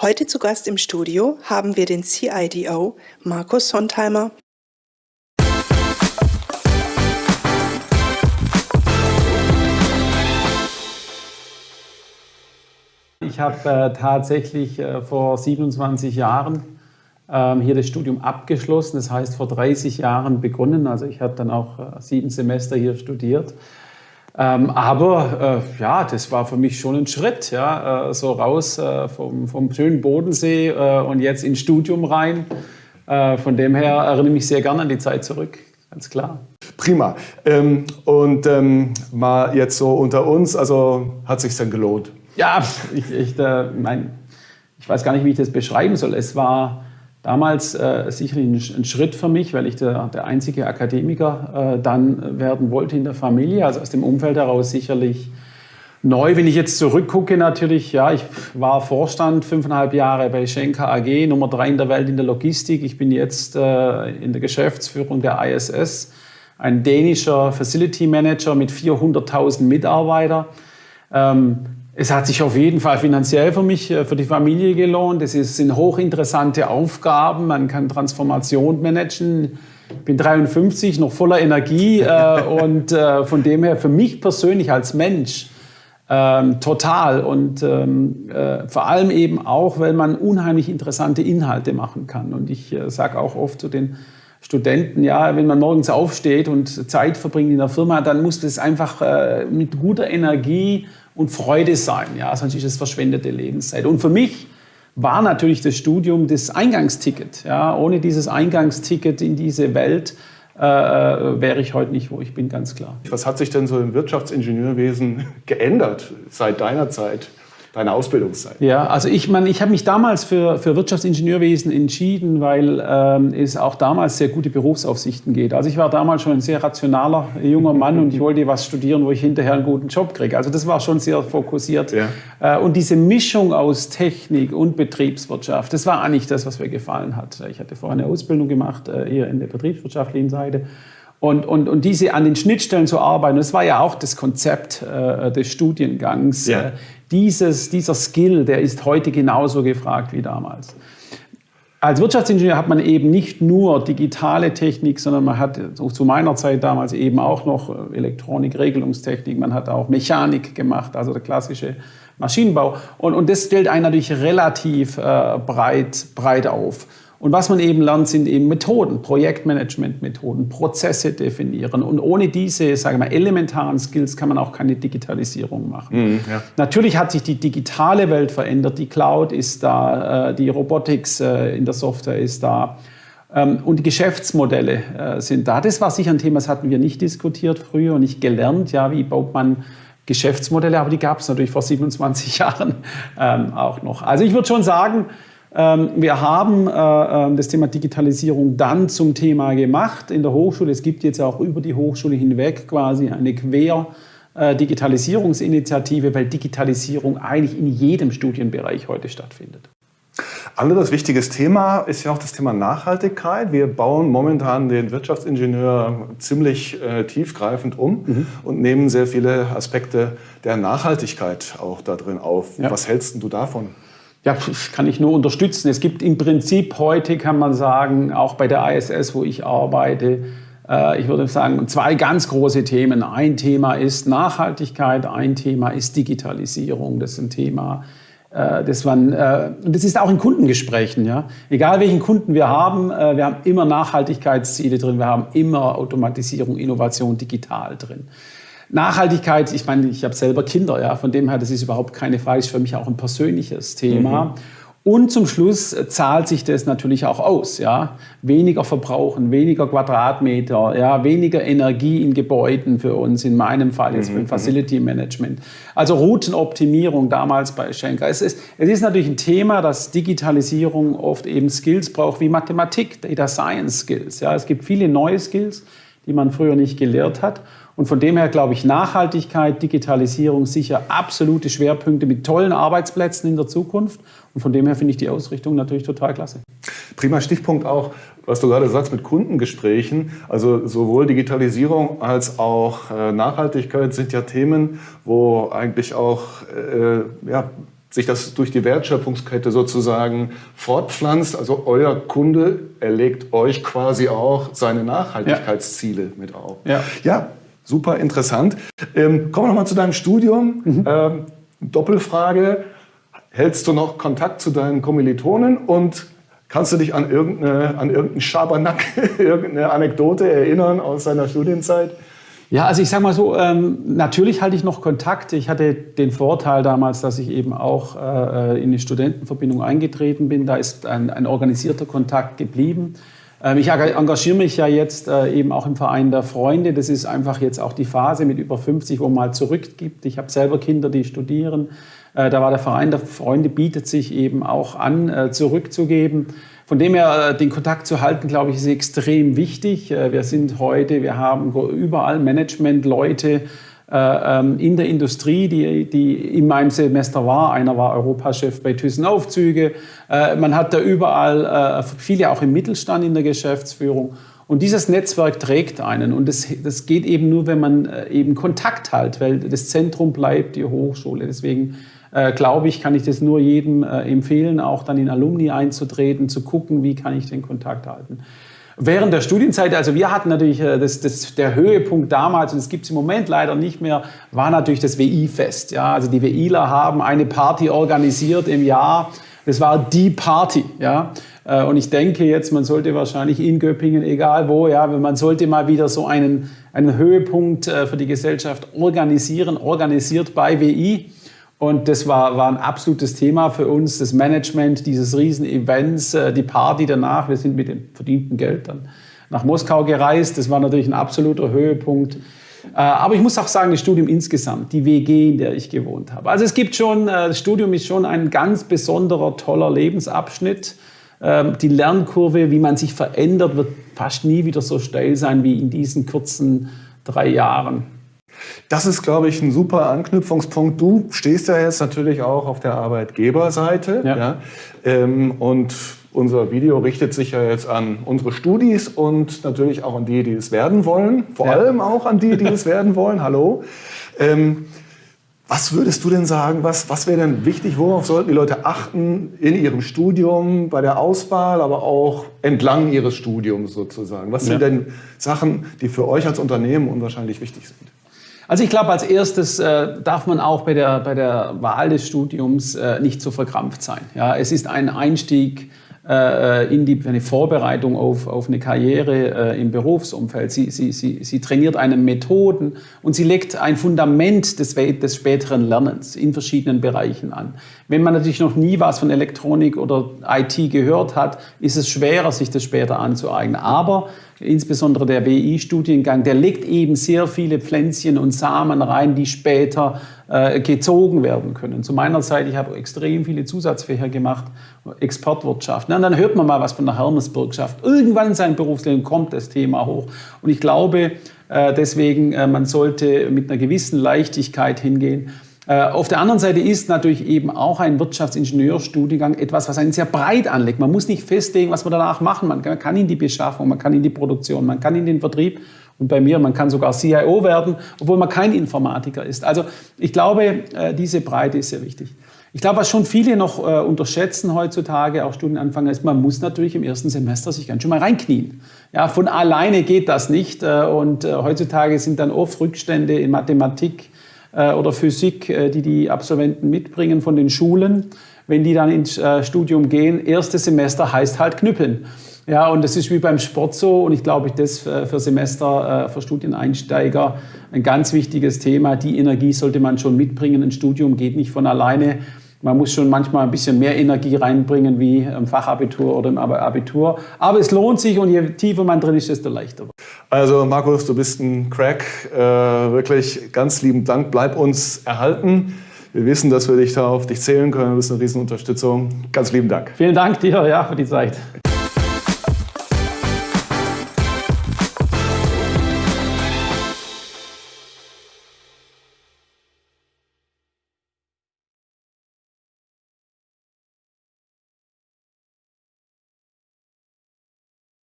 Heute zu Gast im Studio haben wir den CIDO Markus Sontheimer. Ich habe äh, tatsächlich äh, vor 27 Jahren ähm, hier das Studium abgeschlossen, das heißt vor 30 Jahren begonnen. Also ich habe dann auch äh, sieben Semester hier studiert. Ähm, aber äh, ja, das war für mich schon ein Schritt, ja, äh, so raus äh, vom, vom schönen Bodensee äh, und jetzt ins Studium rein. Äh, von dem her erinnere ich mich sehr gerne an die Zeit zurück, ganz klar. Prima. Ähm, und ähm, mal jetzt so unter uns, also hat sich dann gelohnt? Ja, ich, ich, äh, mein, ich weiß gar nicht, wie ich das beschreiben soll. Es war damals äh, sicherlich ein, Schritt für mich, weil ich der, der einzige Akademiker äh, dann werden wollte in der Familie. Also aus dem Umfeld heraus sicherlich neu. Wenn ich jetzt zurückgucke, natürlich, ja, ich war Vorstand fünfeinhalb Jahre bei Schenker AG, Nummer drei in der Welt in der Logistik. Ich bin jetzt äh, in der Geschäftsführung der ISS, ein dänischer Facility Manager mit 400.000 Mitarbeitern. Ähm, es hat sich auf jeden Fall finanziell für mich, äh, für die Familie gelohnt. Es sind hochinteressante Aufgaben. Man kann Transformation managen. Ich bin 53, noch voller Energie äh, und äh, von dem her für mich persönlich als Mensch ähm, total und ähm, äh, vor allem eben auch, weil man unheimlich interessante Inhalte machen kann. Und ich äh, sage auch oft zu den Studenten, ja, wenn man morgens aufsteht und Zeit verbringt in der Firma, dann muss das einfach äh, mit guter Energie und Freude sein. Ja? Sonst ist es verschwendete Lebenszeit. Und für mich war natürlich das Studium das Eingangsticket. Ja? Ohne dieses Eingangsticket in diese Welt äh, wäre ich heute nicht, wo ich bin, ganz klar. Was hat sich denn so im Wirtschaftsingenieurwesen geändert seit deiner Zeit? Deine Ausbildungszeit? Ja, also ich meine, ich habe mich damals für, für Wirtschaftsingenieurwesen entschieden, weil ähm, es auch damals sehr gute Berufsaufsichten geht. Also ich war damals schon ein sehr rationaler junger Mann und ich wollte was studieren, wo ich hinterher einen guten Job kriege. Also das war schon sehr fokussiert. Ja. Äh, und diese Mischung aus Technik und Betriebswirtschaft, das war eigentlich das, was mir gefallen hat. Ich hatte vorher eine Ausbildung gemacht, äh, eher in der betriebswirtschaftlichen Seite. Und, und, und diese an den Schnittstellen zu arbeiten, das war ja auch das Konzept äh, des Studiengangs. Ja. Äh, dieses, dieser Skill, der ist heute genauso gefragt wie damals. Als Wirtschaftsingenieur hat man eben nicht nur digitale Technik, sondern man hat zu meiner Zeit damals eben auch noch Elektronik, Regelungstechnik, man hat auch Mechanik gemacht, also der klassische Maschinenbau. Und, und das stellt einen natürlich relativ äh, breit, breit auf. Und was man eben lernt, sind eben Methoden, Projektmanagement-Methoden, Prozesse definieren. Und ohne diese, sage ich mal, elementaren Skills kann man auch keine Digitalisierung machen. Mhm, ja. Natürlich hat sich die digitale Welt verändert. Die Cloud ist da, äh, die Robotics äh, in der Software ist da. Ähm, und die Geschäftsmodelle äh, sind da. Das war sicher ein Thema, das hatten wir nicht diskutiert früher und nicht gelernt. Ja, wie baut man Geschäftsmodelle? Aber die gab es natürlich vor 27 Jahren ähm, auch noch. Also ich würde schon sagen, wir haben äh, ähm, das Thema Digitalisierung dann zum Thema gemacht in der Hochschule. Es gibt jetzt auch über die Hochschule hinweg quasi eine Quer- äh, Digitalisierungsinitiative, weil Digitalisierung eigentlich in jedem Studienbereich heute stattfindet. Anderes wichtiges Thema ist ja auch das Thema Nachhaltigkeit. Wir bauen momentan den Wirtschaftsingenieur ziemlich äh, tiefgreifend um mhm. und nehmen sehr viele Aspekte der Nachhaltigkeit auch da drin auf. Ja. Was hältst du davon? Ja, das kann ich nur unterstützen. Es gibt im Prinzip heute, kann man sagen, auch bei der ISS, wo ich arbeite, äh, ich würde sagen, zwei ganz große Themen. Ein Thema ist Nachhaltigkeit, ein Thema ist Digitalisierung. Das ist ein Thema, äh, das, man, äh, das ist auch in Kundengesprächen. Ja? Egal welchen Kunden wir haben, wir haben immer Nachhaltigkeitsziele drin, wir haben immer Automatisierung, Innovation digital drin. Nachhaltigkeit, ich meine, ich habe selber Kinder, ja, von dem her, das ist überhaupt keine Frage, ist für mich auch ein persönliches Thema. Mhm. Und zum Schluss zahlt sich das natürlich auch aus. Ja? Weniger verbrauchen, weniger Quadratmeter, ja? weniger Energie in Gebäuden für uns, in meinem Fall jetzt mhm. für Facility Management. Also Routenoptimierung damals bei Schenker. Es ist, es ist natürlich ein Thema, dass Digitalisierung oft eben Skills braucht wie Mathematik, Data Science Skills. Ja? Es gibt viele neue Skills, die man früher nicht gelehrt hat. Und von dem her glaube ich, Nachhaltigkeit, Digitalisierung sicher absolute Schwerpunkte mit tollen Arbeitsplätzen in der Zukunft. Und von dem her finde ich die Ausrichtung natürlich total klasse. Prima Stichpunkt auch, was du gerade sagst mit Kundengesprächen. Also sowohl Digitalisierung als auch äh, Nachhaltigkeit sind ja Themen, wo eigentlich auch äh, ja, sich das durch die Wertschöpfungskette sozusagen fortpflanzt. Also euer Kunde erlegt euch quasi auch seine Nachhaltigkeitsziele ja. mit auf. Ja. ja, super interessant. Ähm, kommen wir nochmal zu deinem Studium. Mhm. Ähm, Doppelfrage. Hältst du noch Kontakt zu deinen Kommilitonen und kannst du dich an, irgendeine, an irgendeinen Schabernack, irgendeine Anekdote erinnern aus deiner Studienzeit? Ja, also ich sage mal so, ähm, natürlich halte ich noch Kontakt. Ich hatte den Vorteil damals, dass ich eben auch äh, in die Studentenverbindung eingetreten bin. Da ist ein, ein organisierter Kontakt geblieben. Ähm, ich engagiere mich ja jetzt äh, eben auch im Verein der Freunde. Das ist einfach jetzt auch die Phase mit über 50, wo man mal zurückgibt. Ich habe selber Kinder, die studieren. Äh, da war der Verein der Freunde, bietet sich eben auch an, äh, zurückzugeben. Von dem her, äh, den Kontakt zu halten, glaube ich, ist extrem wichtig. Äh, wir sind heute, wir haben überall Management-Leute äh, ähm, in der Industrie, die, die in meinem Semester war. Einer war Europachef bei Thyssen Aufzüge. Man hat da überall viele auch im Mittelstand in der Geschäftsführung. Und dieses Netzwerk trägt einen. Und das, das geht eben nur, wenn man eben Kontakt hat, weil das Zentrum bleibt die Hochschule. Deswegen äh, glaube ich, kann ich das nur jedem äh, empfehlen, auch dann in Alumni einzutreten, zu gucken, wie kann ich den Kontakt halten. Während der Studienzeit, also wir hatten natürlich äh, das, das, der Höhepunkt damals, und das gibt es im Moment leider nicht mehr, war natürlich das WI-Fest. Ja? Also die WIler haben eine Party organisiert im Jahr. Das war die Party. Ja? Äh, und ich denke jetzt, man sollte wahrscheinlich in Göppingen, egal wo, ja, man sollte mal wieder so einen, einen Höhepunkt äh, für die Gesellschaft organisieren, organisiert bei WI. Und das war, war ein absolutes Thema für uns, das Management dieses Riesen-Events, äh, die Party danach. Wir sind mit dem verdienten Geld dann nach Moskau gereist. Das war natürlich ein absoluter Höhepunkt. Äh, aber ich muss auch sagen, das Studium insgesamt, die WG, in der ich gewohnt habe. Also es gibt schon, äh, das Studium ist schon ein ganz besonderer, toller Lebensabschnitt. Ähm, die Lernkurve, wie man sich verändert, wird fast nie wieder so steil sein wie in diesen kurzen drei Jahren. Das ist, glaube ich, ein super Anknüpfungspunkt. Du stehst ja jetzt natürlich auch auf der Arbeitgeberseite. Ja. ja ähm, und unser Video richtet sich ja jetzt an unsere Studis und natürlich auch an die, die es werden wollen. Vor ja. allem auch an die, die es werden wollen. Hallo. Ähm, was würdest du denn sagen, was, was wäre denn wichtig, worauf sollten die Leute achten in ihrem Studium, bei der Auswahl, aber auch entlang ihres Studiums sozusagen? Was sind denn Sachen, die für euch als Unternehmen unwahrscheinlich wichtig sind? Also ich glaube, als erstes äh, darf man auch bei der, bei der Wahl des Studiums äh, nicht so verkrampft sein. Ja, es ist ein Einstieg äh, in die, eine Vorbereitung auf, auf eine Karriere äh, im Berufsumfeld. Sie, sie, sie, sie trainiert einen Methoden und sie legt ein Fundament des, des späteren Lernens in verschiedenen Bereichen an. Wenn man natürlich noch nie was von Elektronik oder IT gehört hat, ist es schwerer, sich das später anzueignen. Aber insbesondere der BI-Studiengang, der legt eben sehr viele Pflänzchen und Samen rein, die später äh, gezogen werden können. Zu meiner Zeit, ich habe extrem viele Zusatzfächer gemacht, Exportwirtschaft. Na, dann hört man mal was von der Hermesbürgschaft. Irgendwann in seinem Berufsleben kommt das Thema hoch. Und ich glaube äh, deswegen, äh, man sollte mit einer gewissen Leichtigkeit hingehen. Äh, auf der anderen Seite ist natürlich eben auch ein Wirtschaftsingenieurstudiengang etwas, was einen sehr breit anlegt. Man muss nicht festlegen, was man danach machen. Man kann in die Beschaffung, man kann in die Produktion, man kann in den Vertrieb und bei mir, man kann sogar CIO werden, obwohl man kein Informatiker ist. Also ich glaube, äh, diese Breite ist sehr wichtig. Ich glaube, was schon viele noch äh, unterschätzen heutzutage, auch Studienanfänger, ist, man muss natürlich im ersten Semester sich ganz schön mal reinknien. Ja, von alleine geht das nicht. und heutzutage sind dann oft Rückstände in Mathematik, oder Physik, äh, die die Absolventen mitbringen von den Schulen. Wenn die dann ins äh, Studium gehen, erstes Semester heißt halt knüppeln. Ja, und das ist wie beim Sport so und ich glaube, das für Semester, für Studieneinsteiger ein ganz wichtiges Thema. Die Energie sollte man schon mitbringen. Ein Studium geht nicht von alleine. Man muss schon manchmal ein bisschen mehr Energie reinbringen wie im Fachabitur oder im Abitur. Aber es lohnt sich und je tiefer man drin ist, desto leichter. Also Markus, du bist ein Crack. Äh, wirklich ganz lieben Dank. Bleib uns erhalten. Wir wissen, dass wir dich da auf dich zählen können. Du bist eine Riesenunterstützung. Ganz lieben Dank. Vielen Dank dir ja, für die Zeit.